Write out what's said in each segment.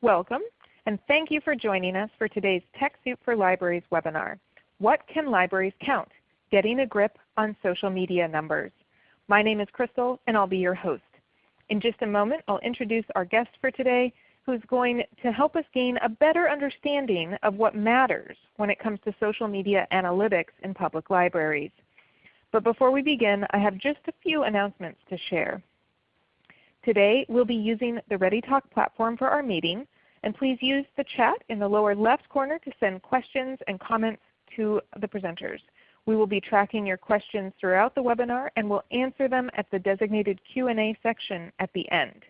Welcome, and thank you for joining us for today's TechSoup for Libraries webinar, What Can Libraries Count? Getting a Grip on Social Media Numbers. My name is Crystal, and I'll be your host. In just a moment, I'll introduce our guest for today, who's going to help us gain a better understanding of what matters when it comes to social media analytics in public libraries. But before we begin, I have just a few announcements to share. Today we'll be using the ReadyTalk platform for our meeting, and please use the chat in the lower left corner to send questions and comments to the presenters. We will be tracking your questions throughout the webinar and will answer them at the designated Q&A section at the end.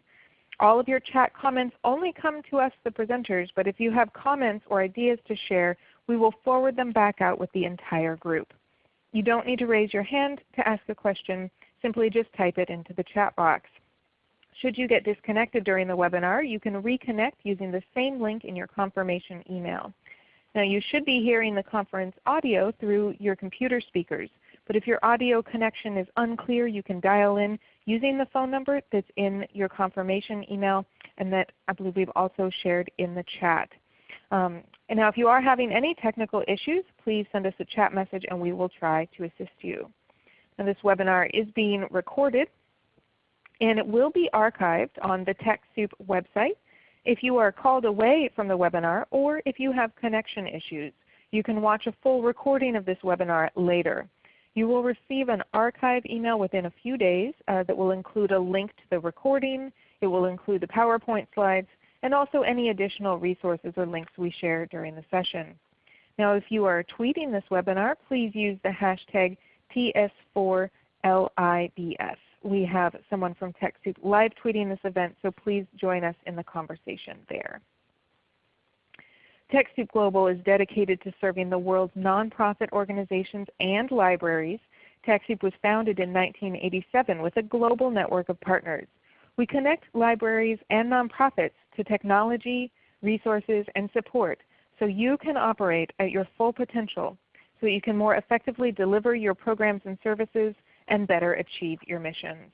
All of your chat comments only come to us, the presenters, but if you have comments or ideas to share, we will forward them back out with the entire group. You don't need to raise your hand to ask a question. Simply just type it into the chat box. Should you get disconnected during the webinar, you can reconnect using the same link in your confirmation email. Now you should be hearing the conference audio through your computer speakers, but if your audio connection is unclear, you can dial in using the phone number that's in your confirmation email and that I believe we've also shared in the chat. Um, and now if you are having any technical issues, please send us a chat message and we will try to assist you. Now this webinar is being recorded and it will be archived on the TechSoup website. If you are called away from the webinar or if you have connection issues, you can watch a full recording of this webinar later. You will receive an archive email within a few days uh, that will include a link to the recording. It will include the PowerPoint slides and also any additional resources or links we share during the session. Now if you are tweeting this webinar, please use the hashtag TS4LIBS we have someone from TechSoup live tweeting this event, so please join us in the conversation there. TechSoup Global is dedicated to serving the world's nonprofit organizations and libraries. TechSoup was founded in 1987 with a global network of partners. We connect libraries and nonprofits to technology, resources, and support so you can operate at your full potential so that you can more effectively deliver your programs and services and better achieve your missions.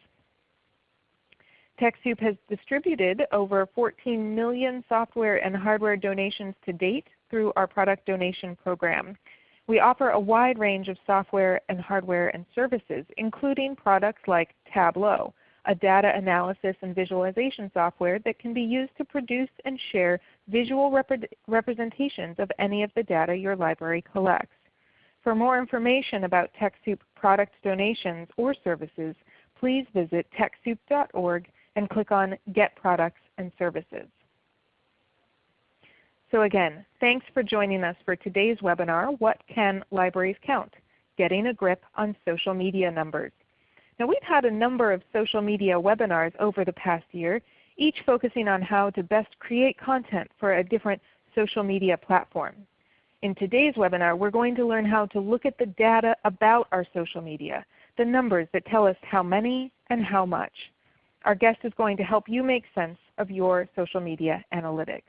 TechSoup has distributed over 14 million software and hardware donations to date through our product donation program. We offer a wide range of software and hardware and services, including products like Tableau, a data analysis and visualization software that can be used to produce and share visual rep representations of any of the data your library collects. For more information about TechSoup product donations or services, please visit TechSoup.org and click on Get Products and Services. So again, thanks for joining us for today's webinar, What Can Libraries Count? Getting a Grip on Social Media Numbers. Now we've had a number of social media webinars over the past year, each focusing on how to best create content for a different social media platform. In today's webinar, we're going to learn how to look at the data about our social media, the numbers that tell us how many and how much. Our guest is going to help you make sense of your social media analytics.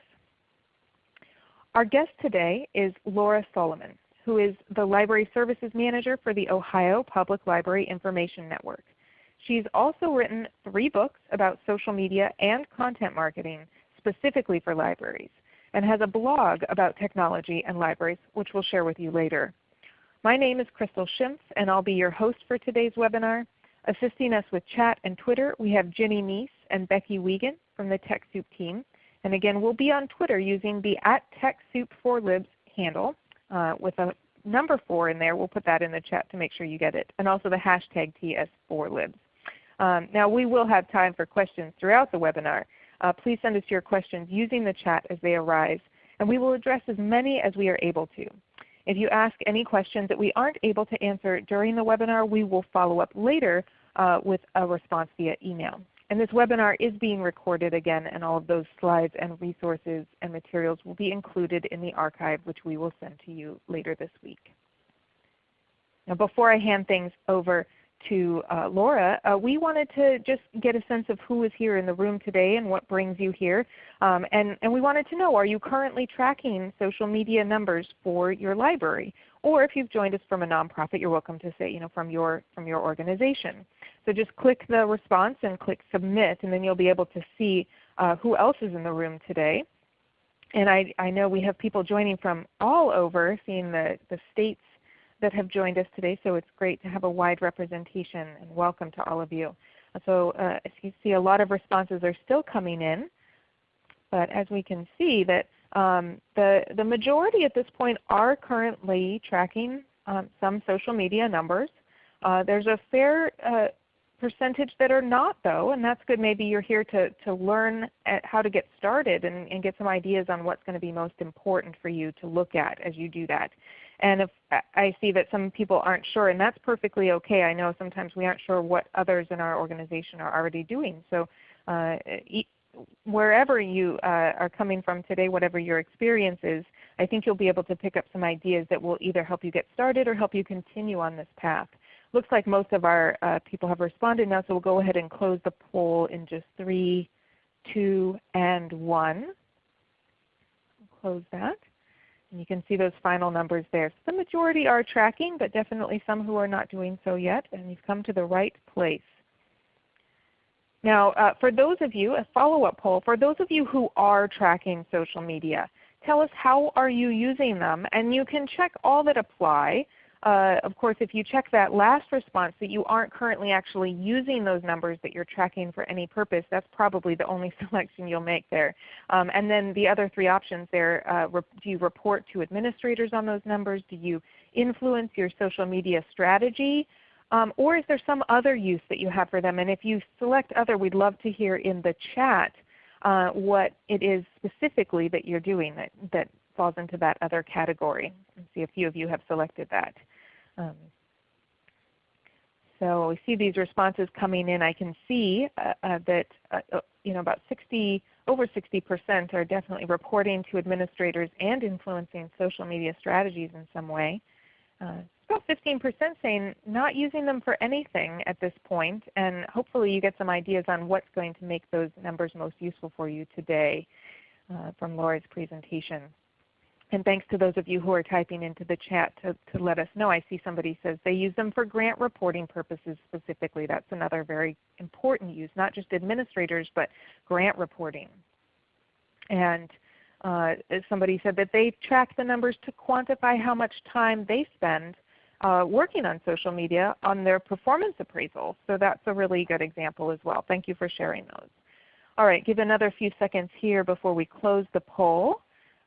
Our guest today is Laura Solomon, who is the Library Services Manager for the Ohio Public Library Information Network. She's also written three books about social media and content marketing specifically for libraries and has a blog about technology and libraries, which we'll share with you later. My name is Crystal Schimpf, and I'll be your host for today's webinar. Assisting us with chat and Twitter, we have Ginny Mies and Becky Wiegand from the TechSoup team. And again, we'll be on Twitter using the at TechSoup4Libs handle uh, with a number 4 in there. We'll put that in the chat to make sure you get it. And also the hashtag TS4Libs. Um, now we will have time for questions throughout the webinar. Uh, please send us your questions using the chat as they arise, and we will address as many as we are able to. If you ask any questions that we aren't able to answer during the webinar, we will follow up later uh, with a response via email. And this webinar is being recorded again, and all of those slides and resources and materials will be included in the archive, which we will send to you later this week. Now before I hand things over to uh, Laura, uh, we wanted to just get a sense of who is here in the room today and what brings you here. Um, and, and we wanted to know, are you currently tracking social media numbers for your library? Or if you've joined us from a nonprofit, you're welcome to say you know, from, your, from your organization. So just click the response and click Submit, and then you'll be able to see uh, who else is in the room today. and I, I know we have people joining from all over, seeing the, the states that have joined us today, so it's great to have a wide representation and welcome to all of you. So uh, as you see a lot of responses are still coming in, but as we can see that um, the, the majority at this point are currently tracking um, some social media numbers. Uh, there's a fair uh, percentage that are not though, and that's good. Maybe you're here to, to learn how to get started and, and get some ideas on what's going to be most important for you to look at as you do that. And if I see that some people aren't sure, and that's perfectly okay. I know sometimes we aren't sure what others in our organization are already doing. So uh, wherever you uh, are coming from today, whatever your experience is, I think you'll be able to pick up some ideas that will either help you get started or help you continue on this path. Looks like most of our uh, people have responded now, so we'll go ahead and close the poll in just 3, 2, and 1. Close that. And you can see those final numbers there. So the majority are tracking, but definitely some who are not doing so yet, and you've come to the right place. Now uh, for those of you, a follow-up poll, for those of you who are tracking social media, tell us how are you using them, and you can check all that apply uh, of course, if you check that last response that you aren't currently actually using those numbers that you're tracking for any purpose, that's probably the only selection you'll make there. Um, and then the other three options there, uh, do you report to administrators on those numbers? Do you influence your social media strategy? Um, or is there some other use that you have for them? And if you select other, we'd love to hear in the chat uh, what it is specifically that you're doing that, that falls into that other category. I see a few of you have selected that. Um, so we see these responses coming in. I can see uh, uh, that uh, uh you know about 60, over 60% are definitely reporting to administrators and influencing social media strategies in some way. Uh, about 15% saying not using them for anything at this point, and hopefully you get some ideas on what's going to make those numbers most useful for you today uh, from Laura's presentation. And thanks to those of you who are typing into the chat to, to let us know. I see somebody says they use them for grant reporting purposes specifically. That's another very important use, not just administrators, but grant reporting. And uh, somebody said that they track the numbers to quantify how much time they spend uh, working on social media on their performance appraisal. So that's a really good example as well. Thank you for sharing those. All right, give another few seconds here before we close the poll.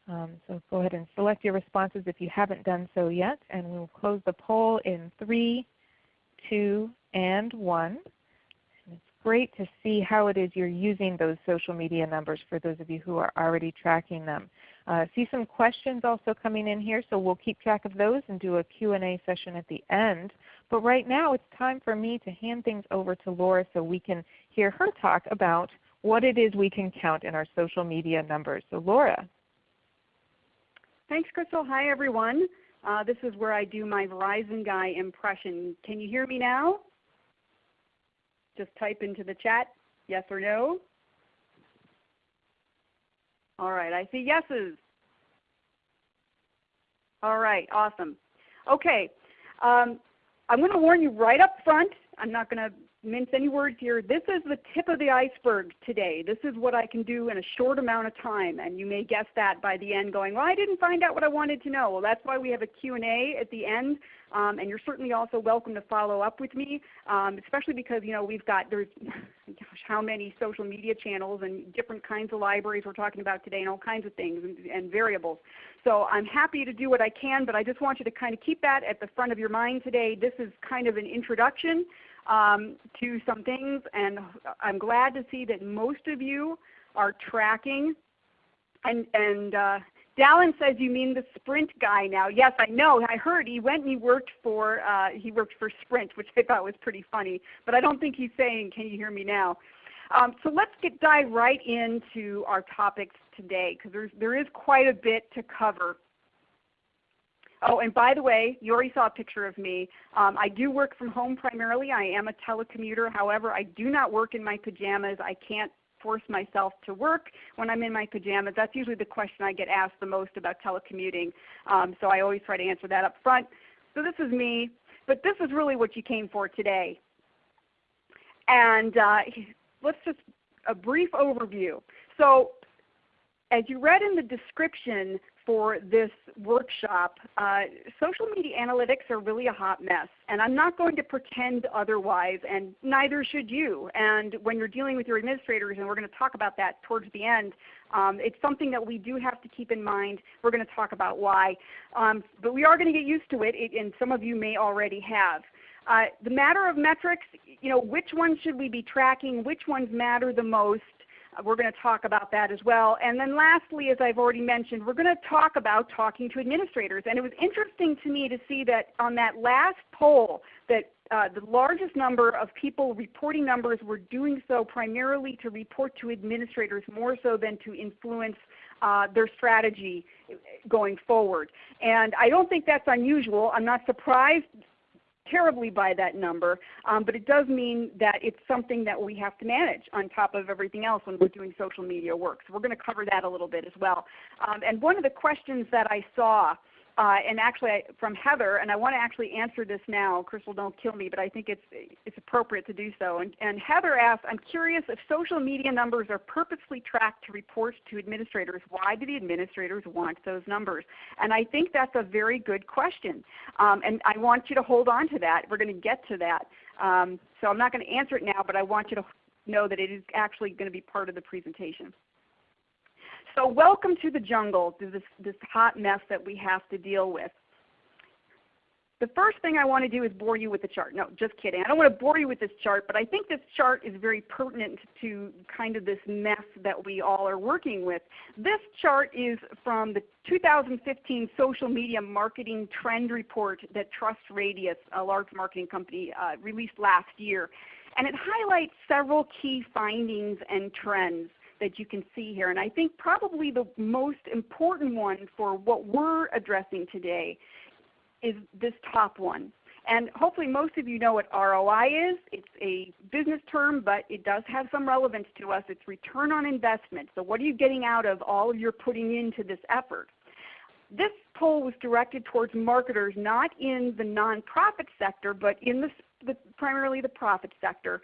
Um, so go ahead and select your responses if you haven't done so yet, and we will close the poll in 3, 2, and 1. And it's great to see how it is you're using those social media numbers for those of you who are already tracking them. Uh, see some questions also coming in here, so we'll keep track of those and do a Q&A session at the end. But right now it's time for me to hand things over to Laura so we can hear her talk about what it is we can count in our social media numbers. So Laura. Thanks, Crystal. Hi, everyone. Uh, this is where I do my Verizon guy impression. Can you hear me now? Just type into the chat yes or no. All right, I see yeses. All right, awesome. Okay, um, I'm going to warn you right up front. I'm not going to mince any words here. This is the tip of the iceberg today. This is what I can do in a short amount of time. And you may guess that by the end going, well, I didn't find out what I wanted to know. Well, that's why we have a Q&A at the end. Um, and you're certainly also welcome to follow up with me, um, especially because you know we've got there's gosh how many social media channels and different kinds of libraries we're talking about today and all kinds of things and, and variables. So I'm happy to do what I can, but I just want you to kind of keep that at the front of your mind today. This is kind of an introduction um, to some things, and I'm glad to see that most of you are tracking. And, and uh, Dallin says you mean the Sprint guy now. Yes, I know. I heard he went and he worked for uh, he worked for Sprint, which I thought was pretty funny. But I don't think he's saying, "Can you hear me now?" Um, so let's get dive right into our topics today because there is quite a bit to cover. Oh, and by the way, you already saw a picture of me. Um, I do work from home primarily. I am a telecommuter. However, I do not work in my pajamas. I can't force myself to work when I'm in my pajamas. That's usually the question I get asked the most about telecommuting. Um, so I always try to answer that up front. So this is me, but this is really what you came for today. And uh, let's just a brief overview. So as you read in the description for this workshop, uh, social media analytics are really a hot mess. And I'm not going to pretend otherwise, and neither should you. And when you're dealing with your administrators, and we're going to talk about that towards the end, um, it's something that we do have to keep in mind. We're going to talk about why. Um, but we are going to get used to it, and some of you may already have. Uh, the matter of metrics, you know, which ones should we be tracking? Which ones matter the most? We're going to talk about that as well. And then lastly, as I've already mentioned, we're going to talk about talking to administrators. And it was interesting to me to see that on that last poll that uh, the largest number of people reporting numbers were doing so primarily to report to administrators more so than to influence uh, their strategy going forward. And I don't think that's unusual. I'm not surprised terribly by that number, um, but it does mean that it's something that we have to manage on top of everything else when we're doing social media work. So we're going to cover that a little bit as well. Um, and one of the questions that I saw uh, and actually I, from Heather, and I want to actually answer this now. Crystal, don't kill me, but I think it's, it's appropriate to do so. And, and Heather asked, I'm curious if social media numbers are purposely tracked to report to administrators. Why do the administrators want those numbers? And I think that's a very good question. Um, and I want you to hold on to that. We're going to get to that. Um, so I'm not going to answer it now, but I want you to know that it is actually going to be part of the presentation. So welcome to the jungle, to this, this hot mess that we have to deal with. The first thing I want to do is bore you with the chart. No, just kidding. I don't want to bore you with this chart, but I think this chart is very pertinent to kind of this mess that we all are working with. This chart is from the 2015 Social Media Marketing Trend Report that TrustRadius, a large marketing company, uh, released last year. And it highlights several key findings and trends that you can see here. And I think probably the most important one for what we're addressing today is this top one. And hopefully most of you know what ROI is. It's a business term, but it does have some relevance to us. It's return on investment. So what are you getting out of all you're putting into this effort? This poll was directed towards marketers not in the nonprofit sector, but in the, the primarily the profit sector.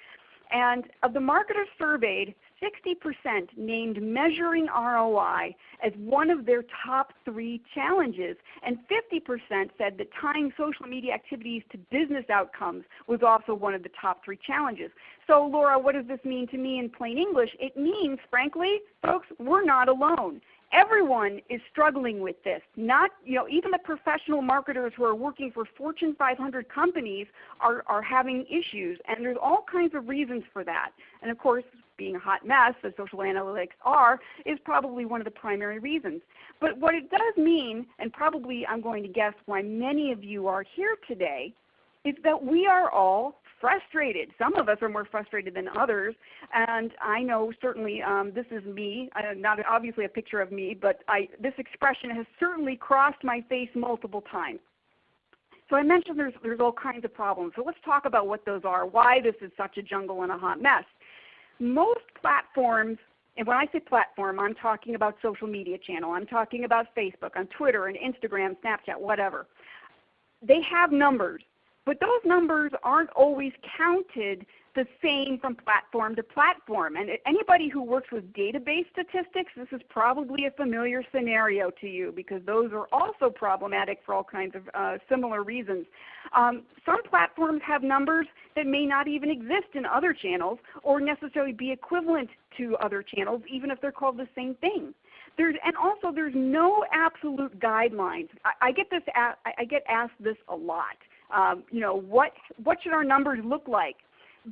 And of the marketers surveyed, 60% named measuring ROI as one of their top three challenges, and 50% said that tying social media activities to business outcomes was also one of the top three challenges. So Laura, what does this mean to me in plain English? It means, frankly, folks, we're not alone everyone is struggling with this. Not, you know, even the professional marketers who are working for Fortune 500 companies are, are having issues, and there's all kinds of reasons for that. And of course, being a hot mess, as social analytics are, is probably one of the primary reasons. But what it does mean, and probably I'm going to guess why many of you are here today, is that we are all frustrated. Some of us are more frustrated than others, and I know certainly um, this is me, uh, not obviously a picture of me, but I, this expression has certainly crossed my face multiple times. So I mentioned there's, there's all kinds of problems. So let's talk about what those are, why this is such a jungle and a hot mess. Most platforms and when I say platform, I'm talking about social media channel. I'm talking about Facebook, on Twitter, and Instagram, Snapchat, whatever. They have numbers. But those numbers aren't always counted the same from platform to platform. And anybody who works with database statistics, this is probably a familiar scenario to you because those are also problematic for all kinds of uh, similar reasons. Um, some platforms have numbers that may not even exist in other channels or necessarily be equivalent to other channels even if they're called the same thing. There's, and also there's no absolute guidelines. I, I get this, I get asked this a lot um, you know, what, what should our numbers look like?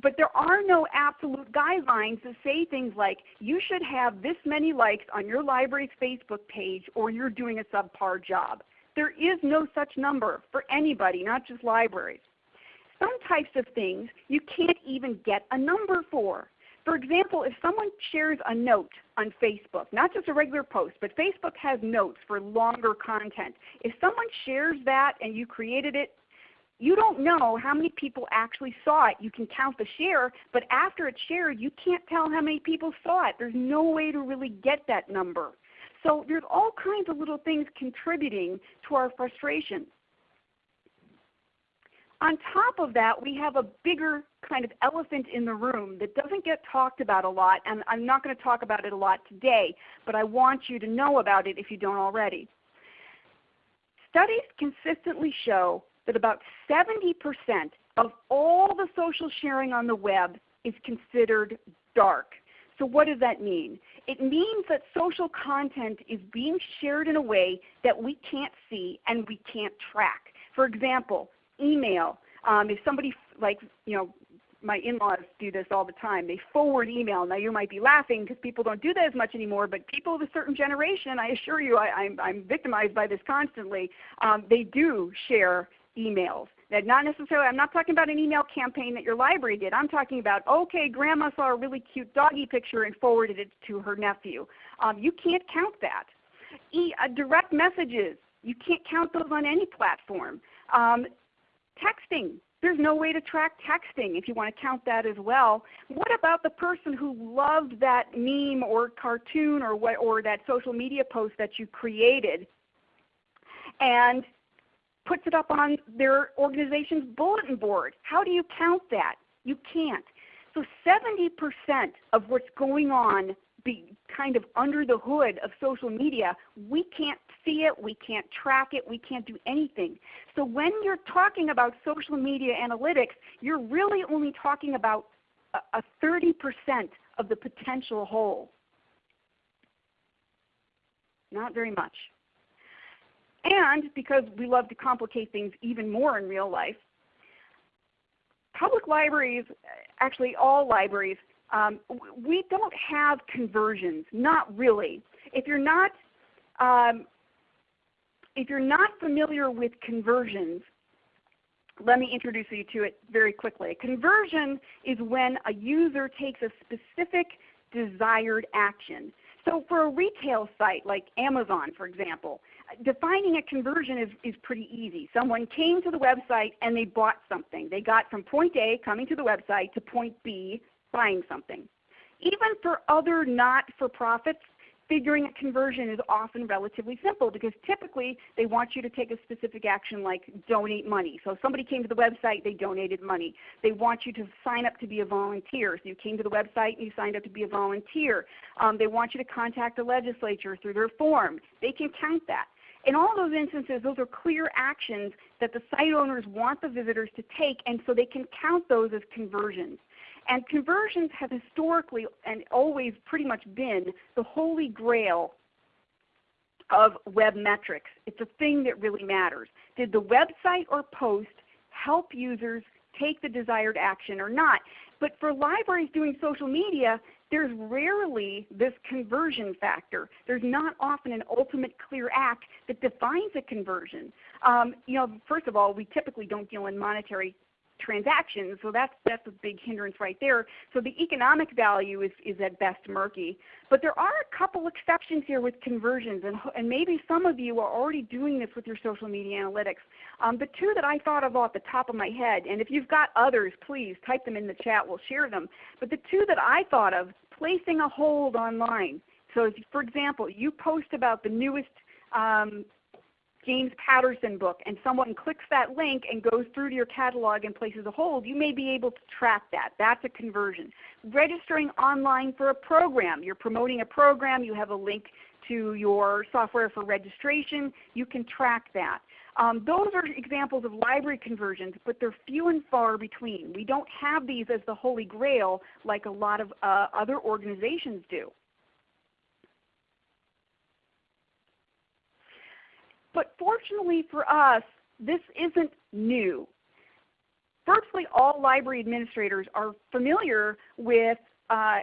But there are no absolute guidelines that say things like you should have this many likes on your library's Facebook page or you're doing a subpar job. There is no such number for anybody, not just libraries. Some types of things you can't even get a number for. For example, if someone shares a note on Facebook, not just a regular post, but Facebook has notes for longer content. If someone shares that and you created it you don't know how many people actually saw it. You can count the share, but after it's shared, you can't tell how many people saw it. There's no way to really get that number. So there's all kinds of little things contributing to our frustration. On top of that, we have a bigger kind of elephant in the room that doesn't get talked about a lot, and I'm not going to talk about it a lot today, but I want you to know about it if you don't already. Studies consistently show that about 70% of all the social sharing on the web is considered dark. So what does that mean? It means that social content is being shared in a way that we can't see and we can't track. For example, email. Um, if somebody like you know my in-laws do this all the time. They forward email. Now you might be laughing because people don't do that as much anymore, but people of a certain generation, I assure you, I, am I'm, I'm victimized by this constantly. Um, they do share emails. That not necessarily, I'm not talking about an email campaign that your library did. I'm talking about, okay, grandma saw a really cute doggy picture and forwarded it to her nephew. Um, you can't count that. E, uh, direct messages, you can't count those on any platform. Um, texting, there's no way to track texting if you want to count that as well. What about the person who loved that meme or cartoon or, what, or that social media post that you created and puts it up on their organization's bulletin board. How do you count that? You can't. So 70% of what's going on be kind of under the hood of social media, we can't see it, we can't track it, we can't do anything. So when you're talking about social media analytics, you're really only talking about a 30% of the potential whole. Not very much. And because we love to complicate things even more in real life, public libraries, actually all libraries, um, we don't have conversions, not really. If you're not, um, if you're not familiar with conversions, let me introduce you to it very quickly. A conversion is when a user takes a specific desired action. So for a retail site like Amazon, for example, defining a conversion is, is pretty easy. Someone came to the website and they bought something. They got from point A, coming to the website, to point B, buying something. Even for other not-for-profits, figuring a conversion is often relatively simple because typically they want you to take a specific action like donate money. So if somebody came to the website, they donated money. They want you to sign up to be a volunteer. So you came to the website and you signed up to be a volunteer. Um, they want you to contact the legislature through their form. They can count that. In all those instances, those are clear actions that the site owners want the visitors to take, and so they can count those as conversions. And conversions have historically and always pretty much been the holy grail of web metrics. It's a thing that really matters. Did the website or post help users take the desired action or not? But for libraries doing social media, there's rarely this conversion factor. There's not often an ultimate clear act that defines a conversion. Um, you know, first of all, we typically don't deal in monetary transactions, so that's, that's a big hindrance right there. So the economic value is, is at best murky. But there are a couple exceptions here with conversions, and, and maybe some of you are already doing this with your social media analytics. Um, the two that I thought of off the top of my head, and if you've got others, please type them in the chat, we'll share them. But the two that I thought of, placing a hold online. So if, for example, you post about the newest um, James Patterson book and someone clicks that link and goes through to your catalog and places a hold, you may be able to track that. That's a conversion. Registering online for a program. You're promoting a program. You have a link to your software for registration. You can track that. Um, those are examples of library conversions, but they're few and far between. We don't have these as the holy grail like a lot of uh, other organizations do. But fortunately for us, this isn't new. Firstly, all library administrators are familiar with uh,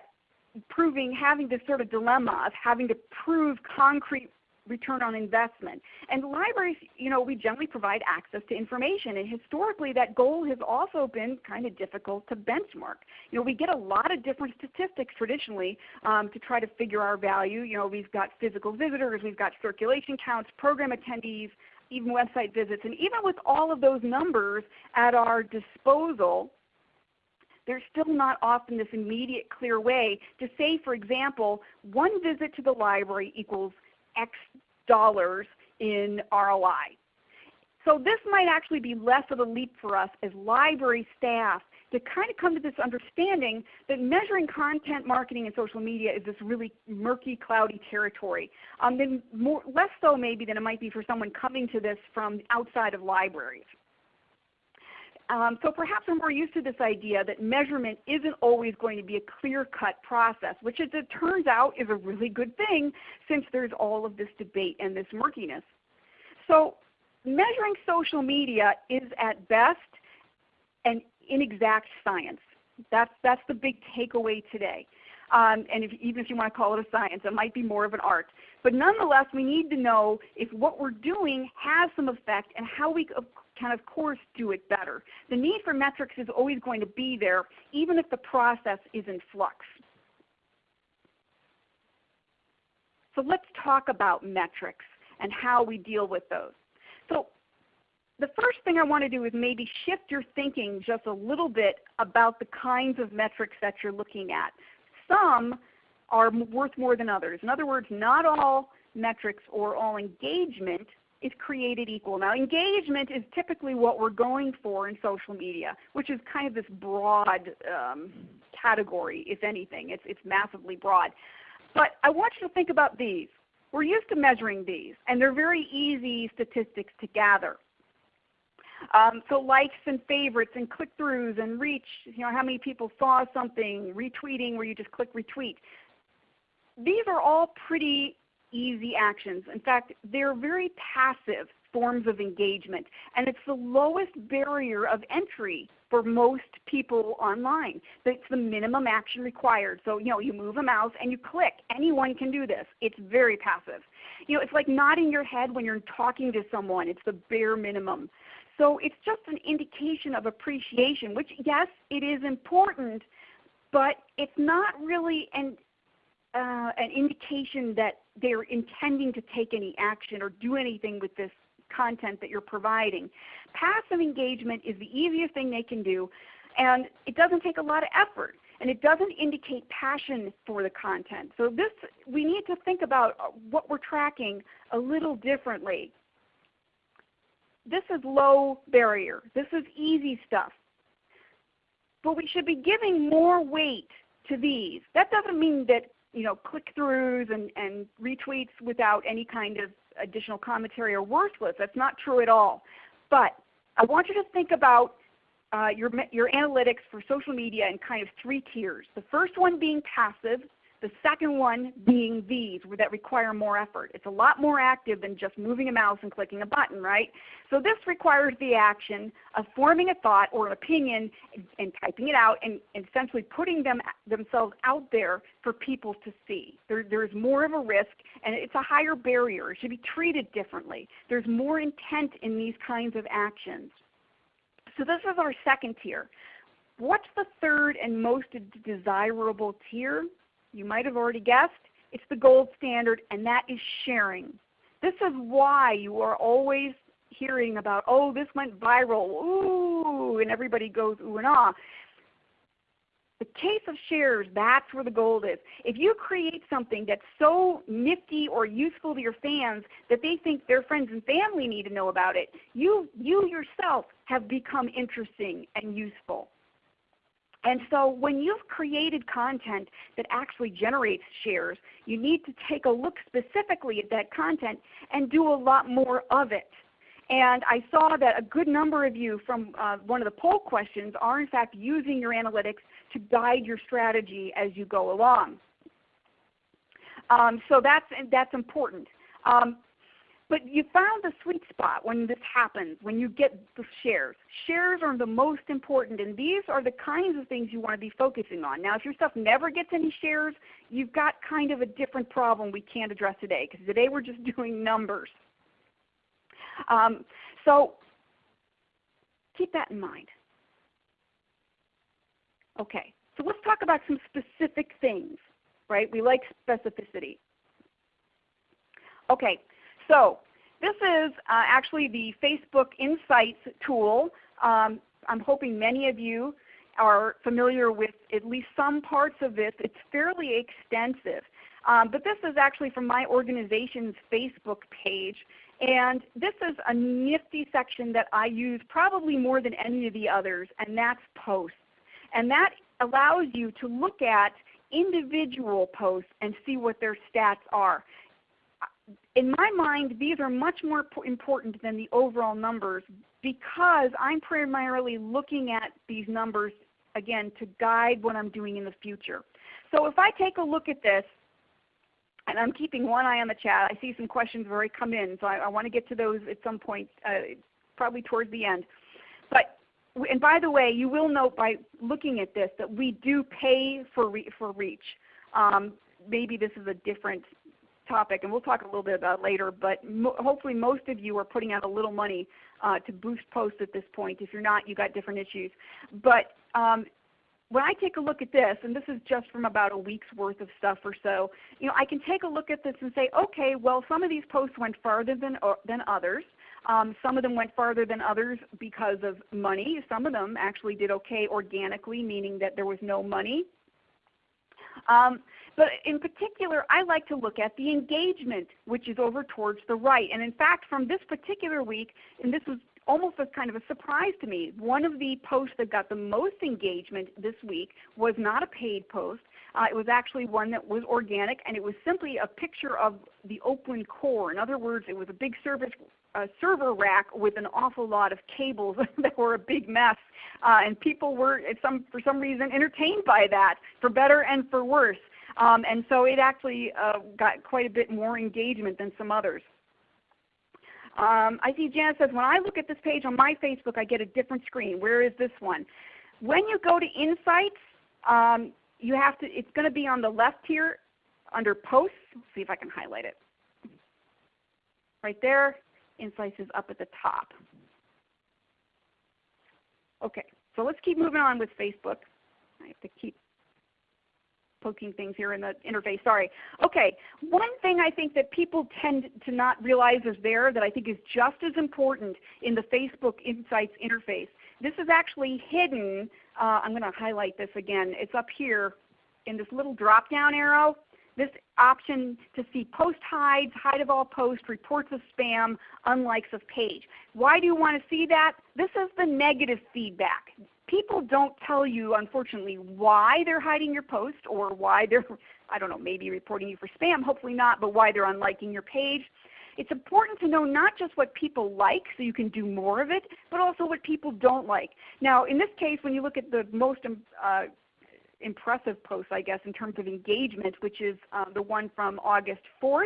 proving, having this sort of dilemma of having to prove concrete return on investment. And libraries, you know, we generally provide access to information. And historically that goal has also been kind of difficult to benchmark. You know, we get a lot of different statistics traditionally um, to try to figure our value. You know, we've got physical visitors, we've got circulation counts, program attendees, even website visits. And even with all of those numbers at our disposal, there's still not often this immediate clear way to say, for example, one visit to the library equals X dollars in ROI. So this might actually be less of a leap for us as library staff to kind of come to this understanding that measuring content marketing and social media is this really murky, cloudy territory. Um, then more, less so maybe than it might be for someone coming to this from outside of libraries. Um, so perhaps we're more used to this idea that measurement isn't always going to be a clear-cut process, which as it turns out is a really good thing since there's all of this debate and this murkiness. So measuring social media is at best an inexact science. That's, that's the big takeaway today. Um, and if, even if you want to call it a science, it might be more of an art. But nonetheless, we need to know if what we're doing has some effect and how we can of course do it better. The need for metrics is always going to be there even if the process is in flux. So let's talk about metrics and how we deal with those. So the first thing I want to do is maybe shift your thinking just a little bit about the kinds of metrics that you're looking at. Some are worth more than others. In other words, not all metrics or all engagement is created equal. Now engagement is typically what we're going for in social media, which is kind of this broad um, category, if anything. It's, it's massively broad. But I want you to think about these. We're used to measuring these, and they're very easy statistics to gather. Um, so likes and favorites and click-throughs and reach, you know, how many people saw something, retweeting where you just click retweet. These are all pretty easy actions. In fact, they're very passive forms of engagement. And it's the lowest barrier of entry for most people online. It's the minimum action required. So you know, you move a mouse and you click. Anyone can do this. It's very passive. You know, it's like nodding your head when you're talking to someone. It's the bare minimum. So it's just an indication of appreciation, which yes, it is important, but it's not really an, uh, an indication that they're intending to take any action or do anything with this content that you're providing. Passive engagement is the easiest thing they can do, and it doesn't take a lot of effort and it doesn't indicate passion for the content. So this, we need to think about what we're tracking a little differently this is low barrier. This is easy stuff. But we should be giving more weight to these. That doesn't mean that you know click-throughs and, and retweets without any kind of additional commentary are worthless. That's not true at all. But I want you to think about uh, your, your analytics for social media in kind of three tiers. The first one being passive, the second one being these that require more effort. It's a lot more active than just moving a mouse and clicking a button, right? So this requires the action of forming a thought or an opinion and, and typing it out and, and, essentially putting them themselves out there for people to see. There, there's more of a risk and it's a higher barrier. It should be treated differently. There's more intent in these kinds of actions. So this is our second tier. What's the third and most desirable tier? You might have already guessed, it's the gold standard, and that is sharing. This is why you are always hearing about, oh, this went viral, ooh, and everybody goes ooh and ah. The case of shares, that's where the gold is. If you create something that's so nifty or useful to your fans that they think their friends and family need to know about it, you, you yourself have become interesting and useful. And so when you've created content that actually generates shares, you need to take a look specifically at that content and do a lot more of it. And I saw that a good number of you from uh, one of the poll questions are in fact using your analytics to guide your strategy as you go along. Um, so that's, that's important. Um, but you found the sweet spot when this happens, when you get the shares. Shares are the most important, and these are the kinds of things you want to be focusing on. Now, if your stuff never gets any shares, you've got kind of a different problem we can't address today, because today we're just doing numbers. Um, so keep that in mind. Okay, so let's talk about some specific things, right? We like specificity. Okay, so this is uh, actually the Facebook Insights tool. Um, I'm hoping many of you are familiar with at least some parts of this, it's fairly extensive. Um, but this is actually from my organization's Facebook page. And this is a nifty section that I use probably more than any of the others, and that's posts. And that allows you to look at individual posts and see what their stats are. In my mind, these are much more important than the overall numbers because I'm primarily looking at these numbers, again, to guide what I'm doing in the future. So if I take a look at this, and I'm keeping one eye on the chat. I see some questions have already come in, so I, I want to get to those at some point, uh, probably towards the end. But and by the way, you will note by looking at this that we do pay for re for reach. Um, maybe this is a different topic, and we'll talk a little bit about later. But mo hopefully, most of you are putting out a little money uh, to boost posts at this point. If you're not, you've got different issues. But um, when I take a look at this, and this is just from about a week's worth of stuff or so, you know, I can take a look at this and say, okay, well some of these posts went farther than, uh, than others. Um, some of them went farther than others because of money. Some of them actually did okay organically, meaning that there was no money. Um, but in particular, I like to look at the engagement, which is over towards the right. And in fact, from this particular week, and this was almost as kind of a surprise to me. One of the posts that got the most engagement this week was not a paid post. Uh, it was actually one that was organic, and it was simply a picture of the OPLIN core. In other words, it was a big service, uh, server rack with an awful lot of cables that were a big mess, uh, and people were, some, for some reason, entertained by that, for better and for worse. Um, and so it actually uh, got quite a bit more engagement than some others. Um, I see Janet says, when I look at this page on my Facebook, I get a different screen. Where is this one? When you go to Insights, um, you have to, it's going to be on the left here under Posts. Let's see if I can highlight it. Right there, Insights is up at the top. Okay, so let's keep moving on with Facebook. I have to keep poking things here in the interface. Sorry. Okay, one thing I think that people tend to not realize is there that I think is just as important in the Facebook Insights interface. This is actually hidden. Uh, I'm going to highlight this again. It's up here in this little drop down arrow. This option to see post hides, hide of all posts, reports of spam, unlikes of page. Why do you want to see that? This is the negative feedback people don't tell you, unfortunately, why they're hiding your post or why they're, I don't know, maybe reporting you for spam, hopefully not, but why they're unliking your page. It's important to know not just what people like so you can do more of it, but also what people don't like. Now in this case, when you look at the most um, uh, impressive post, I guess, in terms of engagement, which is uh, the one from August 4th,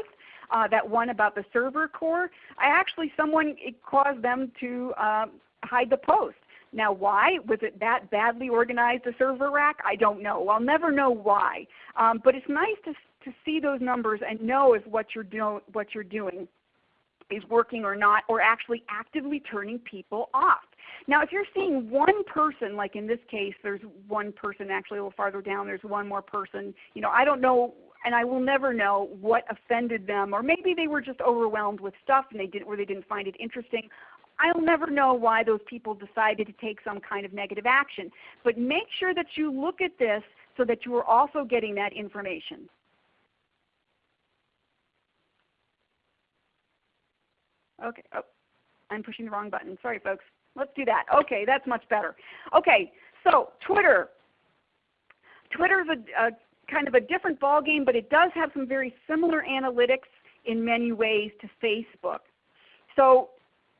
uh, that one about the server core, I actually, someone, it caused them to uh, hide the post. Now why? Was it that badly organized, a server rack? I don't know. I'll never know why. Um, but it's nice to, to see those numbers and know if what you're, do what you're doing is working or not, or actually actively turning people off. Now if you're seeing one person, like in this case there's one person actually a little farther down, there's one more person, you know, I don't know and I will never know what offended them, or maybe they were just overwhelmed with stuff and they didn't, or they didn't find it interesting. I'll never know why those people decided to take some kind of negative action. But make sure that you look at this so that you are also getting that information. Okay, oh, I'm pushing the wrong button. Sorry folks. Let's do that. Okay, that's much better. Okay, so Twitter. Twitter is a, a kind of a different ballgame, but it does have some very similar analytics in many ways to Facebook. So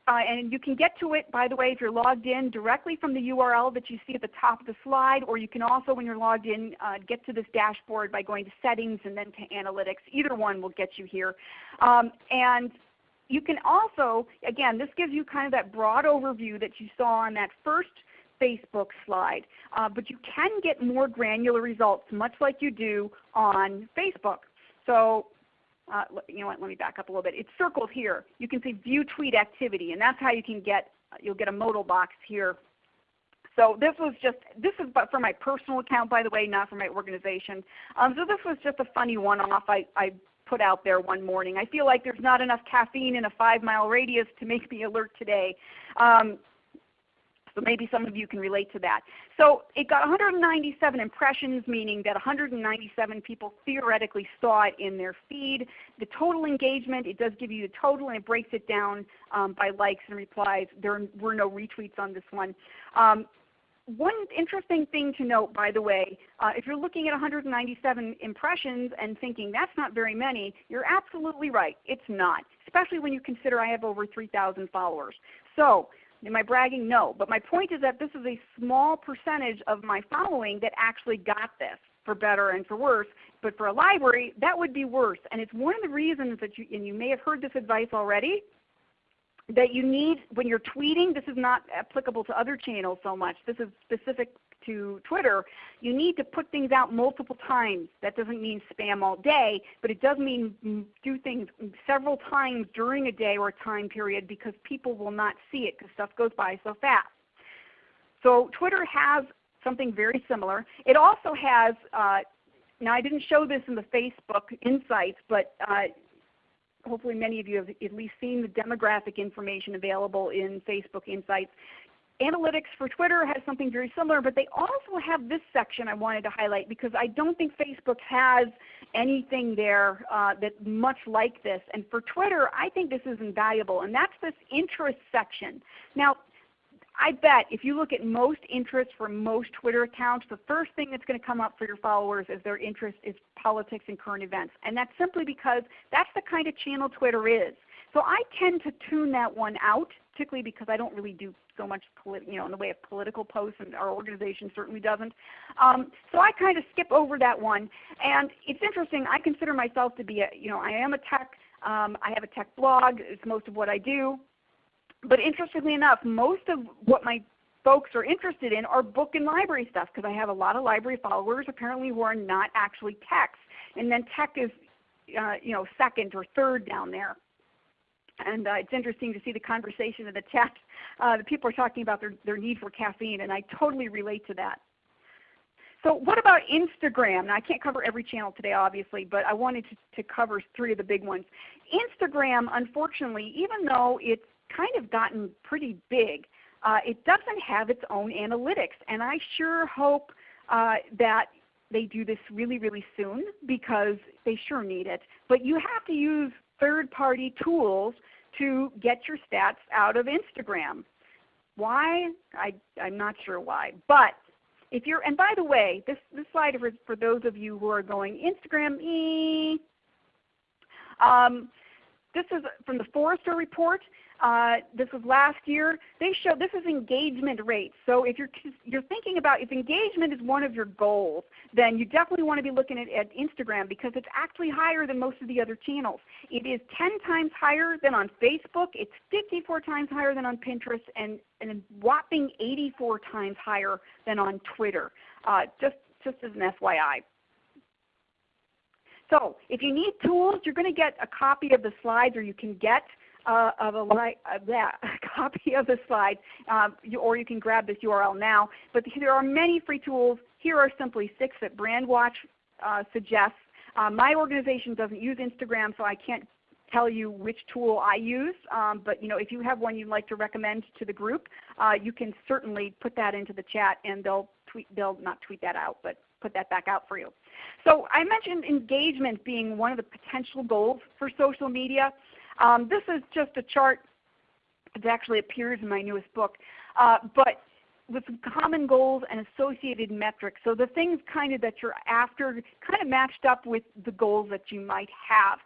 uh, and you can get to it, by the way, if you're logged in directly from the URL that you see at the top of the slide, or you can also, when you're logged in, uh, get to this dashboard by going to Settings and then to Analytics. Either one will get you here. Um, and you can also, again, this gives you kind of that broad overview that you saw on that first Facebook slide. Uh, but you can get more granular results, much like you do on Facebook. So uh, you know what, let me back up a little bit. It's circled here. You can see view tweet activity, and that's how you can get, you'll get a modal box here. So this was just, this is but for my personal account by the way, not for my organization. Um, so this was just a funny one-off I, I put out there one morning. I feel like there's not enough caffeine in a five mile radius to make me alert today. Um, So maybe some of you can relate to that. So it got 197 impressions, meaning that 197 people theoretically saw it in their feed. The total engagement, it does give you the total and it breaks it down um, by likes and replies. There were no retweets on this one. Um, one interesting thing to note, by the way, uh, if you're looking at 197 impressions and thinking that's not very many, you're absolutely right. It's not, especially when you consider I have over 3,000 followers. So Am I bragging? No. But my point is that this is a small percentage of my following that actually got this, for better and for worse. But for a library, that would be worse. And it's one of the reasons that you, and you may have heard this advice already, that you need when you're tweeting, this is not applicable to other channels so much. This is specific to Twitter. You need to put things out multiple times. That doesn't mean spam all day, but it does mean do things several times during a day or a time period because people will not see it because stuff goes by so fast. So Twitter has something very similar. It also has uh, now I didn't show this in the Facebook Insights, but uh, hopefully many of you have at least seen the demographic information available in Facebook Insights. Analytics for Twitter has something very similar, but they also have this section I wanted to highlight because I don't think Facebook has anything there uh, that's much like this. And for Twitter, I think this is invaluable, and that's this interest section. Now, I bet if you look at most interests for most Twitter accounts, the first thing that's going to come up for your followers is their interest is politics and current events. And that's simply because that's the kind of channel Twitter is. So I tend to tune that one out, particularly because I don't really do so much you know, in the way of political posts, and our organization certainly doesn't. Um, so I kind of skip over that one. And it's interesting. I consider myself to be a, you know, I am a tech. Um, I have a tech blog. It's most of what I do. But interestingly enough, most of what my folks are interested in are book and library stuff because I have a lot of library followers apparently who are not actually techs. And then tech is uh, you know, second or third down there. And uh, it's interesting to see the conversation in the chat. Uh, the people are talking about their, their need for caffeine, and I totally relate to that. So what about Instagram? Now I can't cover every channel today obviously, but I wanted to, to cover three of the big ones. Instagram, unfortunately, even though it's kind of gotten pretty big. Uh, it doesn't have its own analytics, and I sure hope uh, that they do this really, really soon because they sure need it. But you have to use third-party tools to get your stats out of Instagram. Why? I, I'm not sure why. But if you're, and by the way, this, this slide for, for those of you who are going Instagram, e. Um, this is from the Forrester report. Uh, this was last year. They show this is engagement rates. So if you're, you're thinking about if engagement is one of your goals, then you definitely want to be looking at, at Instagram because it's actually higher than most of the other channels. It is 10 times higher than on Facebook. It's 54 times higher than on Pinterest and, and a whopping 84 times higher than on Twitter. Uh, just, just as an FYI. So if you need tools, you're going to get a copy of the slides or you can get uh, of a, uh, a copy of the slides, um, you, or you can grab this URL now. But there are many free tools. Here are simply six that BrandWatch uh, suggests. Uh, my organization doesn't use Instagram, so I can't tell you which tool I use. Um, but you know, if you have one you'd like to recommend to the group, uh, you can certainly put that into the chat, and they'll tweet. They'll not tweet that out, but put that back out for you. So I mentioned engagement being one of the potential goals for social media. Um, this is just a chart that actually appears in my newest book. Uh, but with common goals and associated metrics. So the things kind of that you're after kind of matched up with the goals that you might have.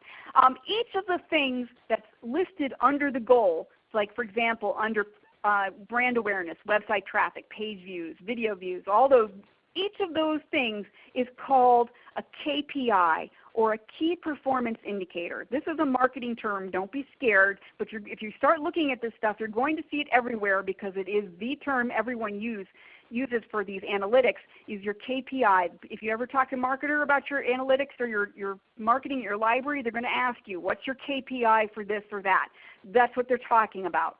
Um, each of the things that's listed under the goal, like for example under uh, brand awareness, website traffic, page views, video views, all those each of those things is called a KPI or a key performance indicator. This is a marketing term. Don't be scared. But if you start looking at this stuff, you're going to see it everywhere because it is the term everyone use, uses for these analytics is your KPI. If you ever talk to a marketer about your analytics or your, your marketing, at your library, they're going to ask you, what's your KPI for this or that? That's what they're talking about.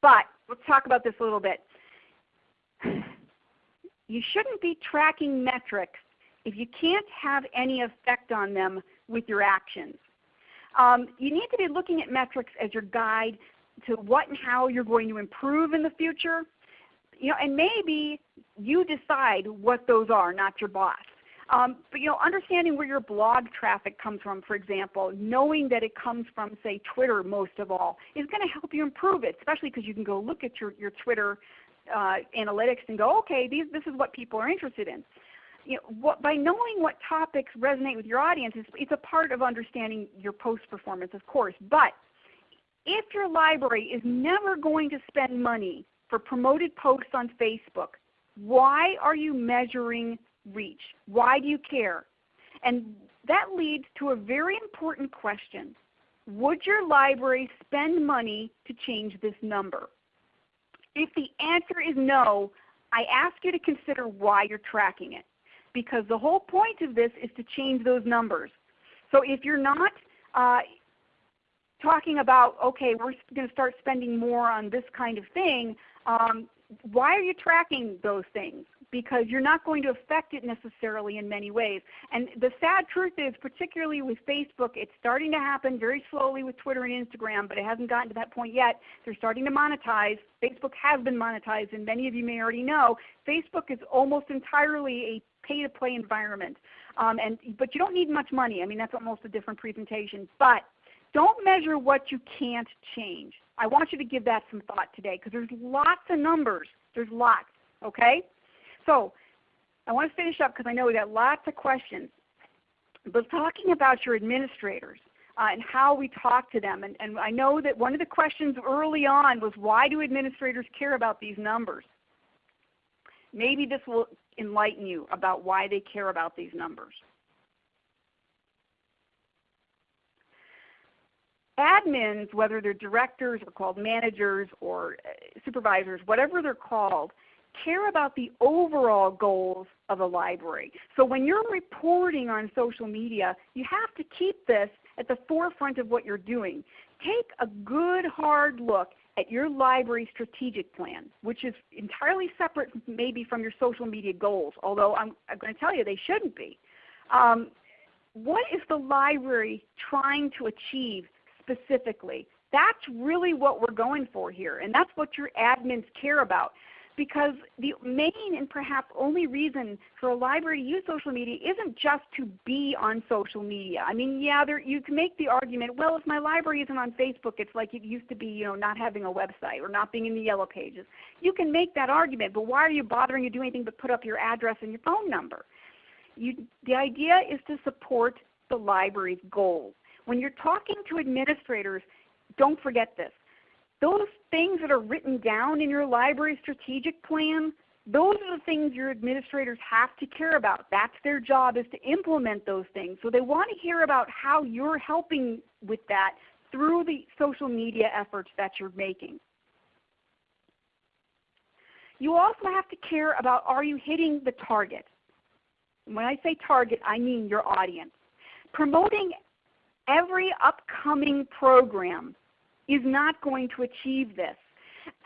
But let's talk about this a little bit you shouldn't be tracking metrics if you can't have any effect on them with your actions. Um, you need to be looking at metrics as your guide to what and how you're going to improve in the future. You know, and maybe you decide what those are, not your boss. Um, but you know, understanding where your blog traffic comes from, for example, knowing that it comes from, say, Twitter most of all, is going to help you improve it, especially because you can go look at your, your Twitter uh, analytics and go, okay, these, this is what people are interested in. You know, what, by knowing what topics resonate with your audience, it's, it's a part of understanding your post performance, of course. But if your library is never going to spend money for promoted posts on Facebook, why are you measuring reach? Why do you care? And that leads to a very important question. Would your library spend money to change this number? If the answer is no, I ask you to consider why you're tracking it. Because the whole point of this is to change those numbers. So if you're not uh, talking about, okay, we're going to start spending more on this kind of thing, um, why are you tracking those things? Because you're not going to affect it necessarily in many ways. And the sad truth is, particularly with Facebook, it's starting to happen very slowly with Twitter and Instagram, but it hasn't gotten to that point yet. They're starting to monetize. Facebook has been monetized, and many of you may already know, Facebook is almost entirely a pay-to-play environment. Um, and, but you don't need much money. I mean, that's almost a different presentation. But don't measure what you can't change. I want you to give that some thought today because there's lots of numbers. There's lots. Okay? So I want to finish up because I know we got lots of questions. But talking about your administrators uh, and how we talk to them, and, and I know that one of the questions early on was why do administrators care about these numbers? Maybe this will enlighten you about why they care about these numbers. admins, whether they're directors or called managers or uh, supervisors, whatever they're called, care about the overall goals of a library. So when you're reporting on social media, you have to keep this at the forefront of what you're doing. Take a good hard look at your library strategic plan, which is entirely separate maybe from your social media goals, although I'm, I'm going to tell you they shouldn't be. Um, what is the library trying to achieve specifically. That's really what we're going for here, and that's what your admins care about. Because the main and perhaps only reason for a library to use social media isn't just to be on social media. I mean, yeah, there, you can make the argument, well, if my library isn't on Facebook, it's like it used to be, you know, not having a website or not being in the yellow pages. You can make that argument, but why are you bothering to do anything but put up your address and your phone number? You, the idea is to support the library's goals. When you're talking to administrators, don't forget this. Those things that are written down in your library strategic plan, those are the things your administrators have to care about. That's their job is to implement those things. So they want to hear about how you're helping with that through the social media efforts that you're making. You also have to care about are you hitting the target. When I say target, I mean your audience. Promoting every upcoming program is not going to achieve this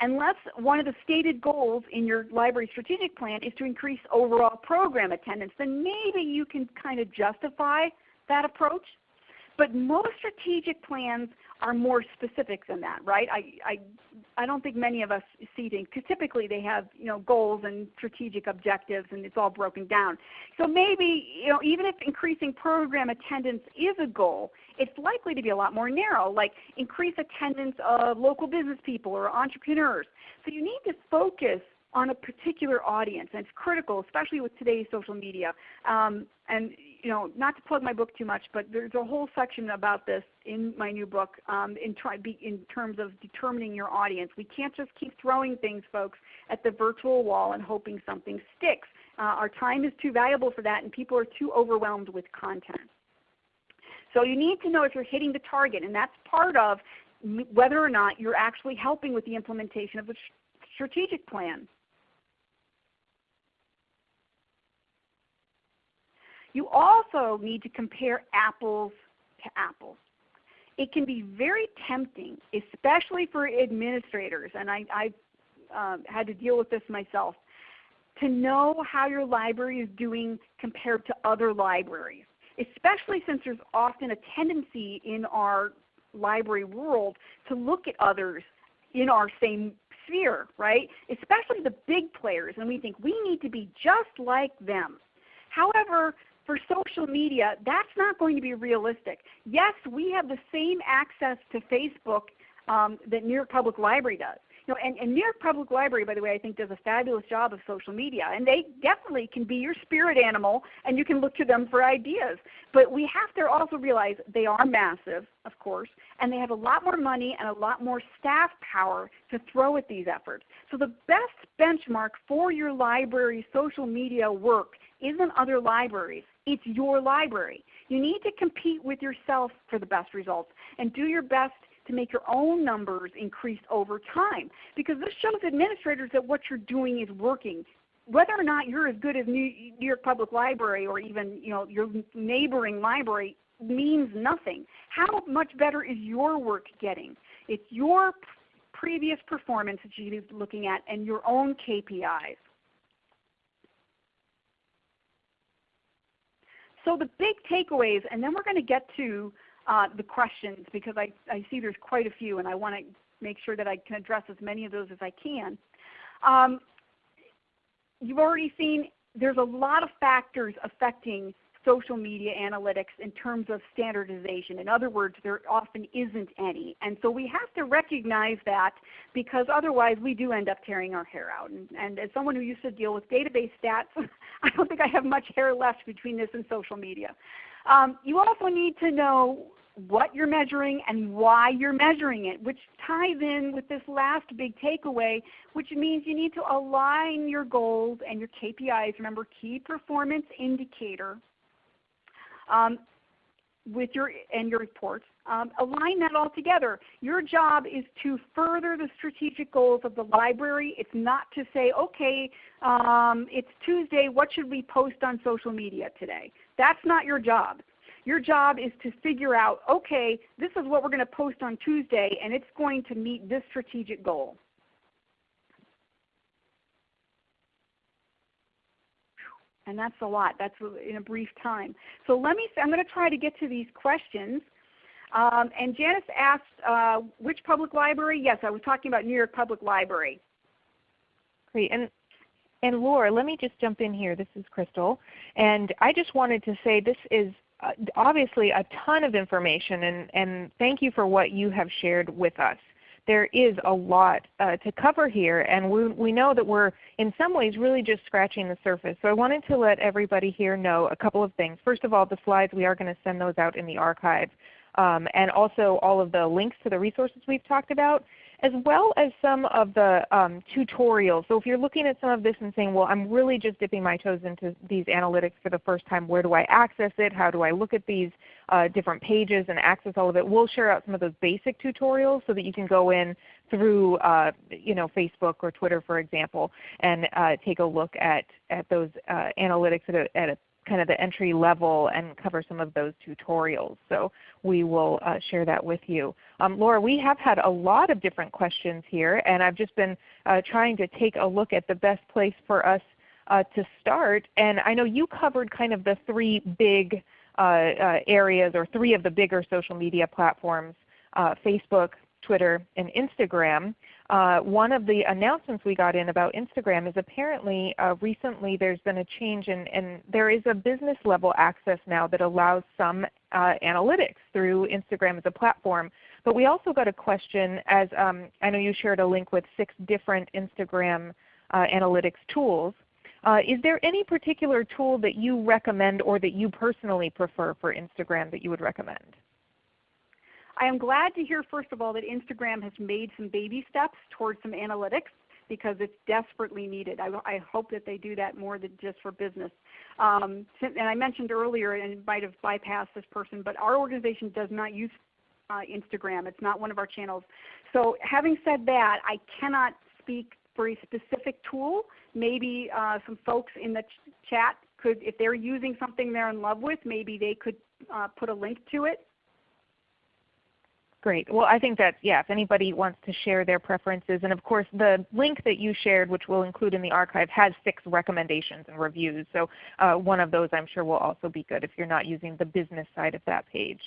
unless one of the stated goals in your library strategic plan is to increase overall program attendance, then maybe you can kind of justify that approach. But most strategic plans are more specific than that, right? I, I, I don't think many of us see things because typically they have you know goals and strategic objectives and it's all broken down. So maybe you know even if increasing program attendance is a goal, it's likely to be a lot more narrow, like increase attendance of local business people or entrepreneurs. So you need to focus on a particular audience, and it's critical, especially with today's social media. Um, and you know, not to plug my book too much, but there's a whole section about this in my new book um, in, in terms of determining your audience. We can't just keep throwing things, folks, at the virtual wall and hoping something sticks. Uh, our time is too valuable for that, and people are too overwhelmed with content. So you need to know if you're hitting the target, and that's part of whether or not you're actually helping with the implementation of the strategic plan. You also need to compare apples to apples. It can be very tempting, especially for administrators, and I, I uh, had to deal with this myself, to know how your library is doing compared to other libraries, especially since there's often a tendency in our library world to look at others in our same sphere, right? Especially the big players, and we think we need to be just like them. However, for social media, that's not going to be realistic. Yes, we have the same access to Facebook um, that New York Public Library does. You know, and, and, New York Public Library, by the way, I think does a fabulous job of social media. And they definitely can be your spirit animal and you can look to them for ideas. But we have to also realize they are massive, of course, and they have a lot more money and a lot more staff power to throw at these efforts. So the best benchmark for your library's social media work isn't other libraries. It's your library. You need to compete with yourself for the best results and do your best to make your own numbers increase over time. Because this shows administrators that what you're doing is working. Whether or not you're as good as New York Public Library or even you know, your neighboring library means nothing. How much better is your work getting? It's your previous performance that you're looking at and your own KPIs. So the big takeaways, and then we're going to get to uh, the questions because I, I see there's quite a few and I want to make sure that I can address as many of those as I can. Um, you've already seen there's a lot of factors affecting social media analytics in terms of standardization. In other words, there often isn't any. And so we have to recognize that because otherwise we do end up tearing our hair out. And, and as someone who used to deal with database stats, I don't think I have much hair left between this and social media. Um, you also need to know what you're measuring and why you're measuring it, which ties in with this last big takeaway, which means you need to align your goals and your KPIs, remember key performance indicator, um, with your and your reports. Um, align that all together. Your job is to further the strategic goals of the library. It's not to say, okay, um, it's Tuesday, what should we post on social media today? That's not your job. Your job is to figure out, okay, this is what we're going to post on Tuesday, and it's going to meet this strategic goal. And that's a lot. That's in a brief time. So let me, I'm going to try to get to these questions. Um, and Janice asked, uh, which public library? Yes, I was talking about New York Public Library. Great. And, and Laura, let me just jump in here. This is Crystal. And I just wanted to say this is uh, obviously a ton of information, and, and thank you for what you have shared with us there is a lot uh, to cover here, and we, we know that we're in some ways really just scratching the surface. So I wanted to let everybody here know a couple of things. First of all, the slides, we are going to send those out in the archive. Um, and also all of the links to the resources we've talked about as well as some of the um, tutorials. So if you're looking at some of this and saying, well, I'm really just dipping my toes into these analytics for the first time, where do I access it? How do I look at these uh, different pages and access all of it? We'll share out some of those basic tutorials so that you can go in through uh, you know, Facebook or Twitter, for example, and uh, take a look at, at those uh, analytics at a, at a kind of the entry level and cover some of those tutorials. So we will uh, share that with you. Um, Laura, we have had a lot of different questions here, and I've just been uh, trying to take a look at the best place for us uh, to start. And I know you covered kind of the three big uh, uh, areas or three of the bigger social media platforms, uh, Facebook, Twitter, and Instagram. Uh, one of the announcements we got in about Instagram is apparently uh, recently there's been a change and, and there is a business level access now that allows some uh, analytics through Instagram as a platform. But we also got a question as um, I know you shared a link with six different Instagram uh, analytics tools. Uh, is there any particular tool that you recommend or that you personally prefer for Instagram that you would recommend? I am glad to hear first of all that Instagram has made some baby steps towards some analytics because it's desperately needed. I, I hope that they do that more than just for business. Um, and I mentioned earlier, and might have bypassed this person, but our organization does not use uh, Instagram. It's not one of our channels. So having said that, I cannot speak for a specific tool. Maybe uh, some folks in the ch chat could, if they're using something they're in love with, maybe they could uh, put a link to it Great. Well, I think that, yeah, if anybody wants to share their preferences, and of course the link that you shared, which we'll include in the archive, has six recommendations and reviews. So uh, one of those I'm sure will also be good if you're not using the business side of that page.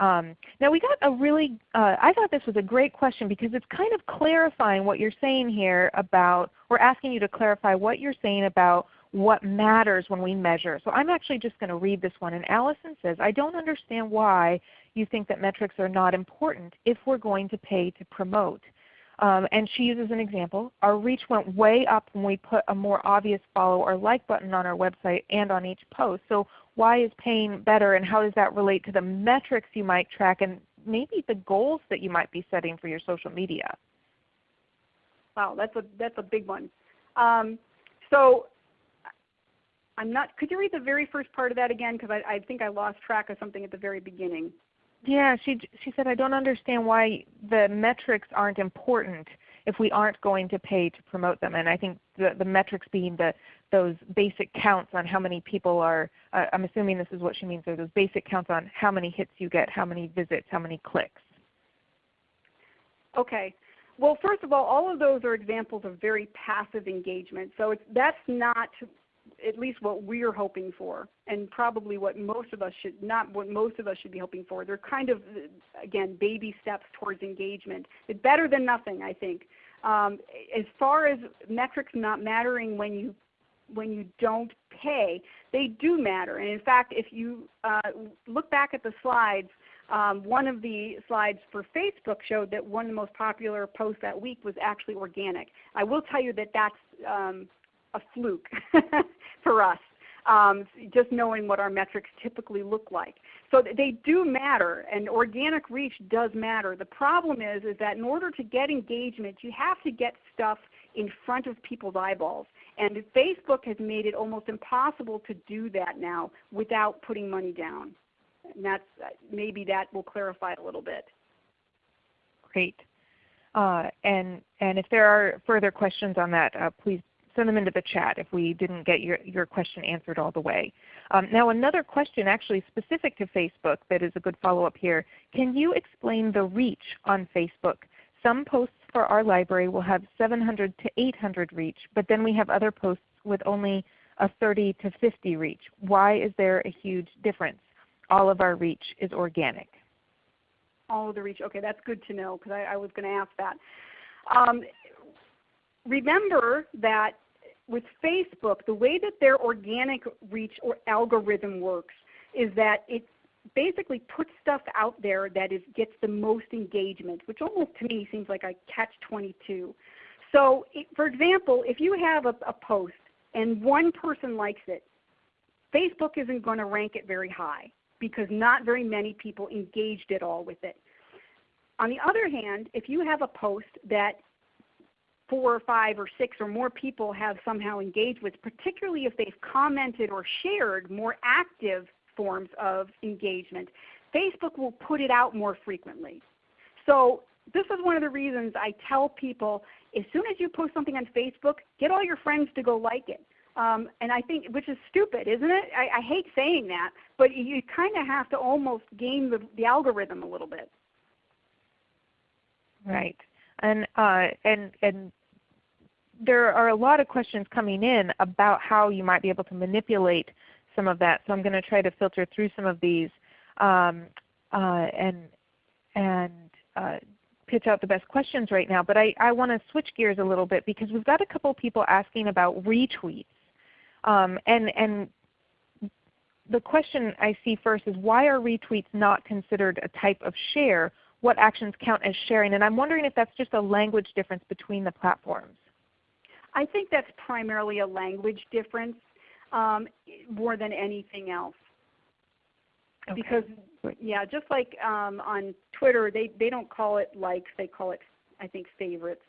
Um, now we got a really, uh, I thought this was a great question because it's kind of clarifying what you're saying here about, we're asking you to clarify what you're saying about what matters when we measure. So I'm actually just going to read this one. And Allison says, I don't understand why you think that metrics are not important if we're going to pay to promote. Um, and she uses an example. Our reach went way up when we put a more obvious follow or like button on our website and on each post. So why is paying better and how does that relate to the metrics you might track and maybe the goals that you might be setting for your social media? Wow, that's a, that's a big one. Um, so I'm not, could you read the very first part of that again? Because I, I think I lost track of something at the very beginning. Yeah, she she said I don't understand why the metrics aren't important if we aren't going to pay to promote them. And I think the the metrics being the those basic counts on how many people are. Uh, I'm assuming this is what she means. Are those basic counts on how many hits you get, how many visits, how many clicks. Okay. Well, first of all, all of those are examples of very passive engagement. So it's, that's not at least what we're hoping for, and probably what most of us should not what most of us should be hoping for. They're kind of again baby steps towards engagement. It's better than nothing, I think. Um, as far as metrics not mattering when you when you don't pay, they do matter. And in fact, if you uh, look back at the slides, um, one of the slides for Facebook showed that one of the most popular posts that week was actually organic. I will tell you that that's um, a fluke for us, um, just knowing what our metrics typically look like. So they do matter, and organic reach does matter. The problem is, is that in order to get engagement, you have to get stuff in front of people's eyeballs. And Facebook has made it almost impossible to do that now without putting money down. And that's, maybe that will clarify a little bit. Great. Uh, and, and if there are further questions on that, uh, please send them into the chat if we didn't get your, your question answered all the way. Um, now another question actually specific to Facebook that is a good follow-up here. Can you explain the reach on Facebook? Some posts for our library will have 700 to 800 reach, but then we have other posts with only a 30 to 50 reach. Why is there a huge difference? All of our reach is organic. All of the reach. Okay, that's good to know because I, I, was going to ask that. Um, remember that with Facebook, the way that their organic reach or algorithm works is that it basically puts stuff out there that is, gets the most engagement, which almost to me seems like a catch-22. So it, for example, if you have a, a post and one person likes it, Facebook isn't going to rank it very high because not very many people engaged at all with it. On the other hand, if you have a post that four or five or six or more people have somehow engaged with, particularly if they've commented or shared more active forms of engagement. Facebook will put it out more frequently. So this is one of the reasons I tell people as soon as you post something on Facebook, get all your friends to go like it. Um, and I think, which is stupid, isn't it? I, I hate saying that, but you kind of have to almost game the, the algorithm a little bit. Right and uh, and and there are a lot of questions coming in about how you might be able to manipulate some of that. So I'm going to try to filter through some of these um, uh, and and uh, pitch out the best questions right now. But I, I want to switch gears a little bit because we've got a couple people asking about retweets. Um, and and the question I see first is why are retweets not considered a type of share what actions count as sharing. And I'm wondering if that's just a language difference between the platforms. I think that's primarily a language difference um, more than anything else. Okay. Because yeah, just like um, on Twitter, they they don't call it likes; they call it, I think, favorites.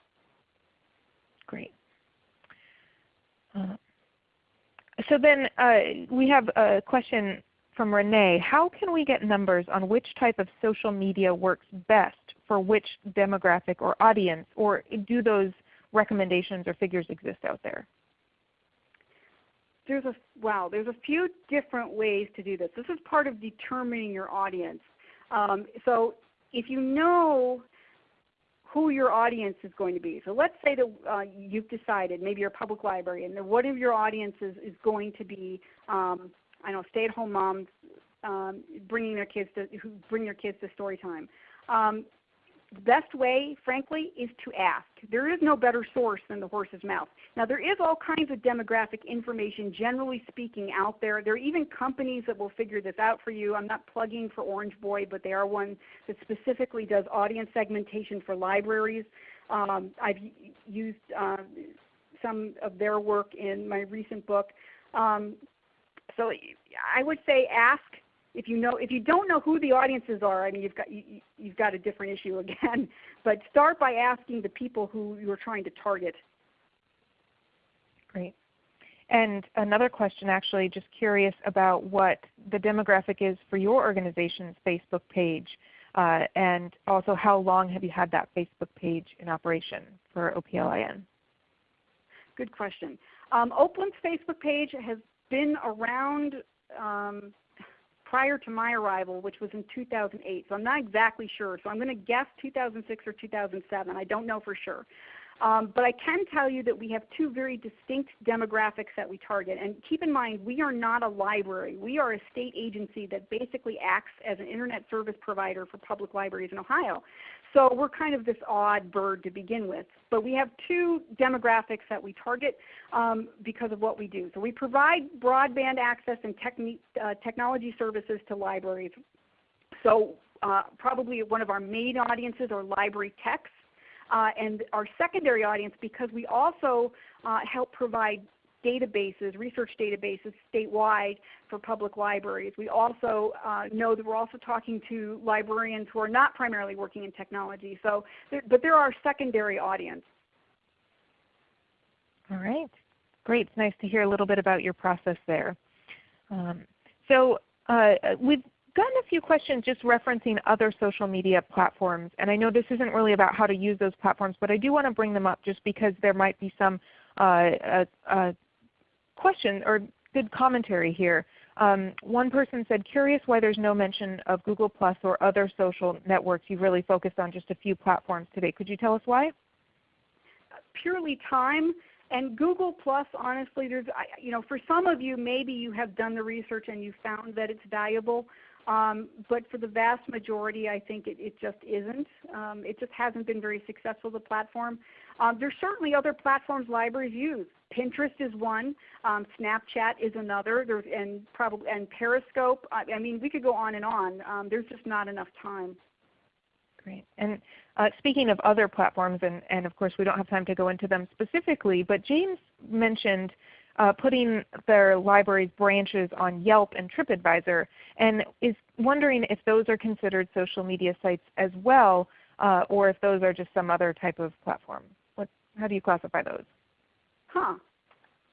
Great. Uh, so then uh, we have a question from Renee, how can we get numbers on which type of social media works best for which demographic or audience, or do those recommendations or figures exist out there? There's a wow. There's a few different ways to do this. This is part of determining your audience. Um, so if you know who your audience is going to be. So let's say that uh, you've decided, maybe you're a public library, and one of your audiences is going to be um, I know stay-at-home moms um, bringing their kids to who bring their kids to story time. Um, the best way, frankly, is to ask. There is no better source than the horse's mouth. Now, there is all kinds of demographic information, generally speaking, out there. There are even companies that will figure this out for you. I'm not plugging for Orange Boy, but they are one that specifically does audience segmentation for libraries. Um, I've used uh, some of their work in my recent book. Um, so I would say ask if you know if you don't know who the audiences are, I mean you've got you, you've got a different issue again. But start by asking the people who you're trying to target. Great. And another question actually, just curious about what the demographic is for your organization's Facebook page. Uh, and also how long have you had that Facebook page in operation for OPLIN? Good question. Um, OPLIN's Facebook page has been around um, prior to my arrival, which was in 2008. So I'm not exactly sure. So I'm going to guess 2006 or 2007. I don't know for sure. Um, but I can tell you that we have two very distinct demographics that we target. And keep in mind, we are not a library. We are a state agency that basically acts as an Internet service provider for public libraries in Ohio. So we're kind of this odd bird to begin with. But we have two demographics that we target um, because of what we do. So we provide broadband access and uh, technology services to libraries. So uh, probably one of our main audiences are library techs. Uh, and our secondary audience, because we also uh, help provide databases, research databases statewide for public libraries. We also uh, know that we're also talking to librarians who are not primarily working in technology. So, there, but they're our secondary audience. All right. Great. It's nice to hear a little bit about your process there. Um, so uh, we've gotten a few questions just referencing other social media platforms. And I know this isn't really about how to use those platforms, but I do want to bring them up just because there might be some uh, uh, uh question or good commentary here. Um, one person said, curious why there's no mention of Google Plus or other social networks. You've really focused on just a few platforms today. Could you tell us why? Purely time. And Google Plus, honestly, there's, you know, for some of you, maybe you have done the research and you found that it's valuable. Um, but for the vast majority, I think it, it just isn't. Um, it just hasn't been very successful, the platform. Um, there's certainly other platforms libraries use. Pinterest is one. Um, Snapchat is another. There's, and probably and Periscope. I, I, mean, we could go on and on. Um, there's just not enough time. Great. And uh, speaking of other platforms, and, and of course we don't have time to go into them specifically, but James mentioned uh, putting their library's branches on Yelp and TripAdvisor, and is wondering if those are considered social media sites as well, uh, or if those are just some other type of platform. How do you classify those? Huh.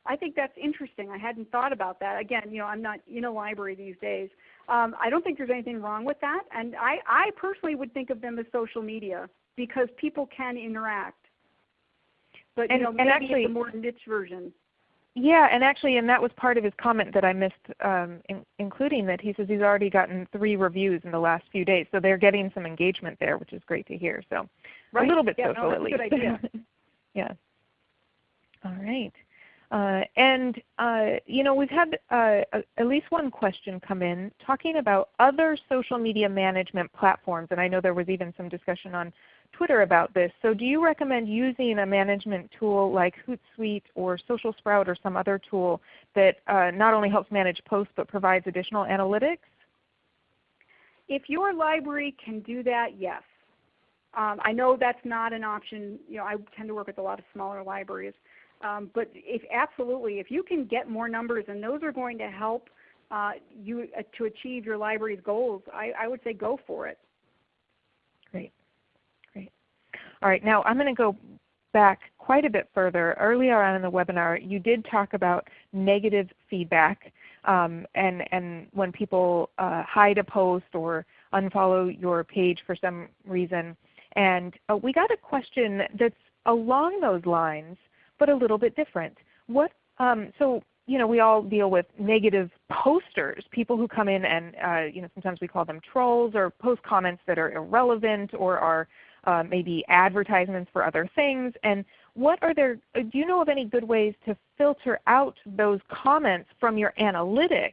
I think that's interesting. I hadn't thought about that. Again, you know, I'm not in a library these days. Um, I don't think there's anything wrong with that. And I, I personally would think of them as social media because people can interact. But and, you know, maybe actually, it's a more niche version. Yeah, and actually, and that was part of his comment that I missed um, in, including that he says he's already gotten three reviews in the last few days, so they're getting some engagement there, which is great to hear. So right. a little bit yeah, social no, at least. Yeah. All right. Uh, and uh, you know, we've had uh, at least one question come in talking about other social media management platforms, and I know there was even some discussion on Twitter about this. So do you recommend using a management tool like Hootsuite or Social Sprout or some other tool that uh, not only helps manage posts but provides additional analytics? If your library can do that, yes. Um, I know that's not an option. You know, I tend to work with a lot of smaller libraries. Um, but if absolutely, if you can get more numbers and those are going to help uh, you uh, to achieve your library's goals, I, I would say go for it. Great. Great. All right, now I'm going to go back quite a bit further. Earlier on in the webinar, you did talk about negative feedback um, and, and when people uh, hide a post or unfollow your page for some reason. And uh, we got a question that's along those lines, but a little bit different. What, um, so you know, we all deal with negative posters, people who come in and uh, you know, sometimes we call them trolls or post comments that are irrelevant or are uh, maybe advertisements for other things. And what are there, uh, do you know of any good ways to filter out those comments from your analytics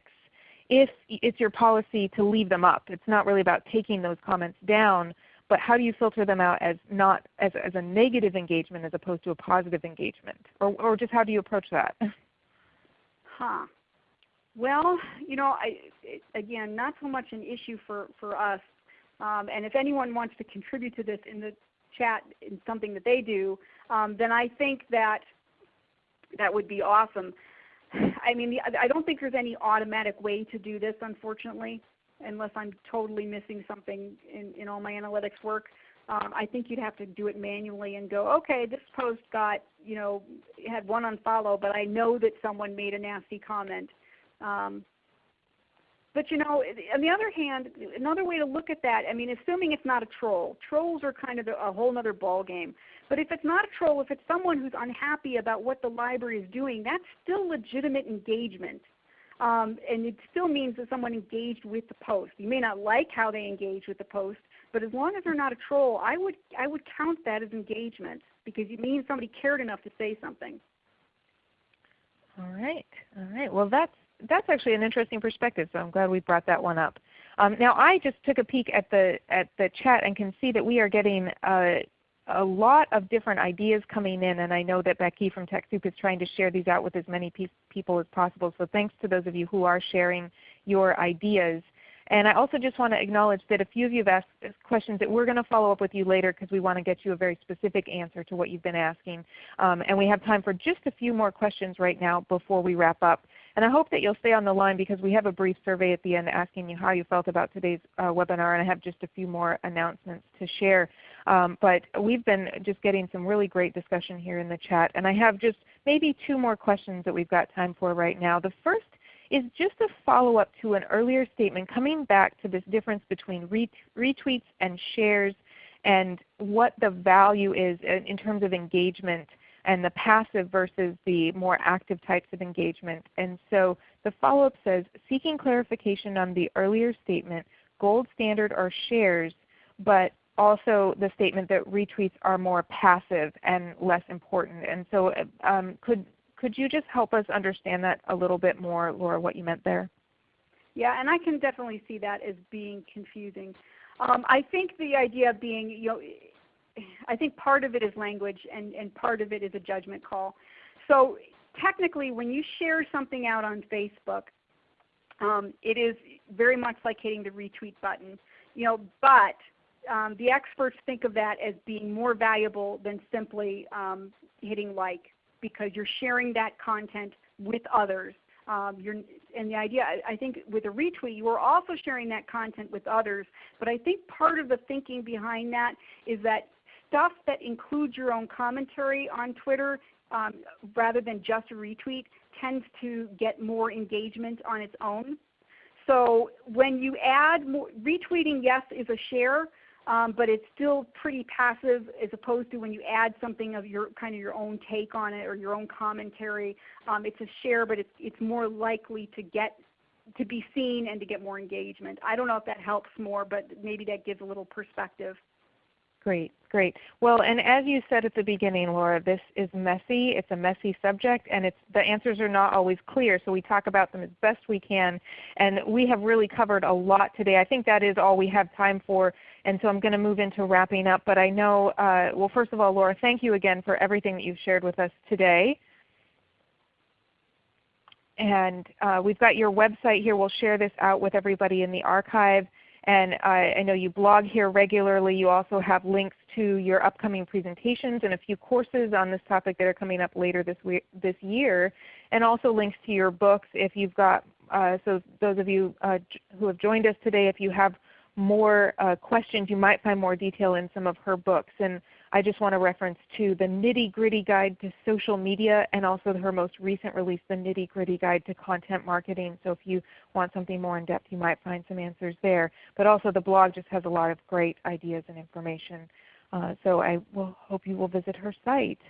if it's your policy to leave them up. It's not really about taking those comments down, but how do you filter them out as not as, as a negative engagement as opposed to a positive engagement? Or, or just how do you approach that? Huh. Well, you know, I, it, again, not so much an issue for, for us. Um, and if anyone wants to contribute to this in the chat in something that they do, um, then I think that that would be awesome. I mean, I don't think there's any automatic way to do this, unfortunately, unless I'm totally missing something in, in all my analytics work. Um, I think you'd have to do it manually and go, okay, this post got, you know, had one unfollow, but I know that someone made a nasty comment. Um, but you know, on the other hand, another way to look at that, I mean, assuming it's not a troll. Trolls are kind of a whole other ball game. But if it's not a troll, if it's someone who's unhappy about what the library is doing, that's still legitimate engagement. Um, and it still means that someone engaged with the post. You may not like how they engage with the post, but as long as they're not a troll, I would, I would count that as engagement because it means somebody cared enough to say something. All right. All right. Well, that's that's actually an interesting perspective, so I'm glad we brought that one up. Um, now I just took a peek at the, at the chat and can see that we are getting uh, a lot of different ideas coming in, and I know that Becky from TechSoup is trying to share these out with as many pe people as possible. So thanks to those of you who are sharing your ideas. And I also just want to acknowledge that a few of you have asked questions that we're going to follow up with you later because we want to get you a very specific answer to what you've been asking. Um, and we have time for just a few more questions right now before we wrap up. And I hope that you'll stay on the line because we have a brief survey at the end asking you how you felt about today's uh, webinar, and I have just a few more announcements to share. Um, but we've been just getting some really great discussion here in the chat, and I have just maybe two more questions that we've got time for right now. The first is just a follow-up to an earlier statement coming back to this difference between retweets and shares and what the value is in terms of engagement and the passive versus the more active types of engagement. And so the follow-up says, seeking clarification on the earlier statement, gold standard are shares, but also the statement that retweets are more passive and less important. And so um, could, could you just help us understand that a little bit more, Laura, what you meant there? Yeah, and I can definitely see that as being confusing. Um, I think the idea of being, you know, I think part of it is language and, and part of it is a judgment call. So technically when you share something out on Facebook, um, it is very much like hitting the retweet button. You know, but um, the experts think of that as being more valuable than simply um, hitting like because you're sharing that content with others. Um, and the idea, I think with a retweet, you are also sharing that content with others. But I think part of the thinking behind that is that stuff that includes your own commentary on Twitter um, rather than just a retweet tends to get more engagement on its own. So when you add more, retweeting yes is a share, um, but it's still pretty passive as opposed to when you add something of your kind of your own take on it or your own commentary. Um, it's a share, but it's, it's more likely to get to be seen and to get more engagement. I don't know if that helps more, but maybe that gives a little perspective. Great, great. Well, and as you said at the beginning, Laura, this is messy. It's a messy subject, and it's, the answers are not always clear, so we talk about them as best we can. And we have really covered a lot today. I think that is all we have time for, and so I'm going to move into wrapping up. But I know, uh, well, first of all, Laura, thank you again for everything that you've shared with us today. And uh, we've got your website here. We'll share this out with everybody in the archive. And I, I know you blog here regularly. You also have links to your upcoming presentations and a few courses on this topic that are coming up later this, this year, and also links to your books if you've got, uh, so those of you uh, who have joined us today, if you have more uh, questions, you might find more detail in some of her books. And I just want to reference to the Nitty Gritty Guide to Social Media and also her most recent release, the Nitty Gritty Guide to Content Marketing. So if you want something more in depth, you might find some answers there. But also the blog just has a lot of great ideas and information. Uh, so I will hope you will visit her site.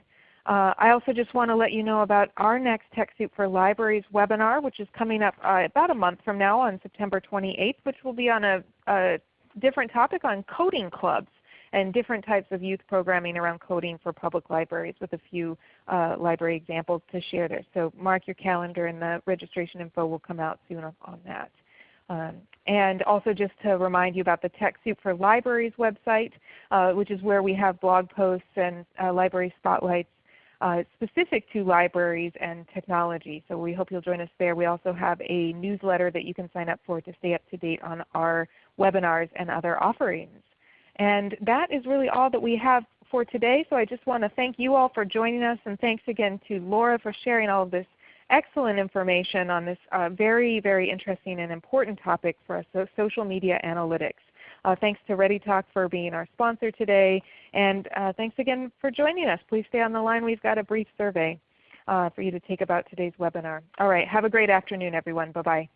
Uh, I also just want to let you know about our next TechSoup for Libraries webinar, which is coming up uh, about a month from now on September 28th, which will be on a, a different topic on coding clubs and different types of youth programming around coding for public libraries with a few uh, library examples to share there. So mark your calendar and the registration info will come out soon on that. Um, and also just to remind you about the TechSoup for Libraries website, uh, which is where we have blog posts and uh, library spotlights uh, specific to libraries and technology. So we hope you'll join us there. We also have a newsletter that you can sign up for to stay up to date on our webinars and other offerings. And that is really all that we have for today. So I just want to thank you all for joining us and thanks again to Laura for sharing all of this excellent information on this uh, very, very interesting and important topic for us, so social media analytics. Uh, thanks to ReadyTalk for being our sponsor today. And uh, thanks again for joining us. Please stay on the line. We've got a brief survey uh, for you to take about today's webinar. All right. Have a great afternoon everyone. Bye-bye.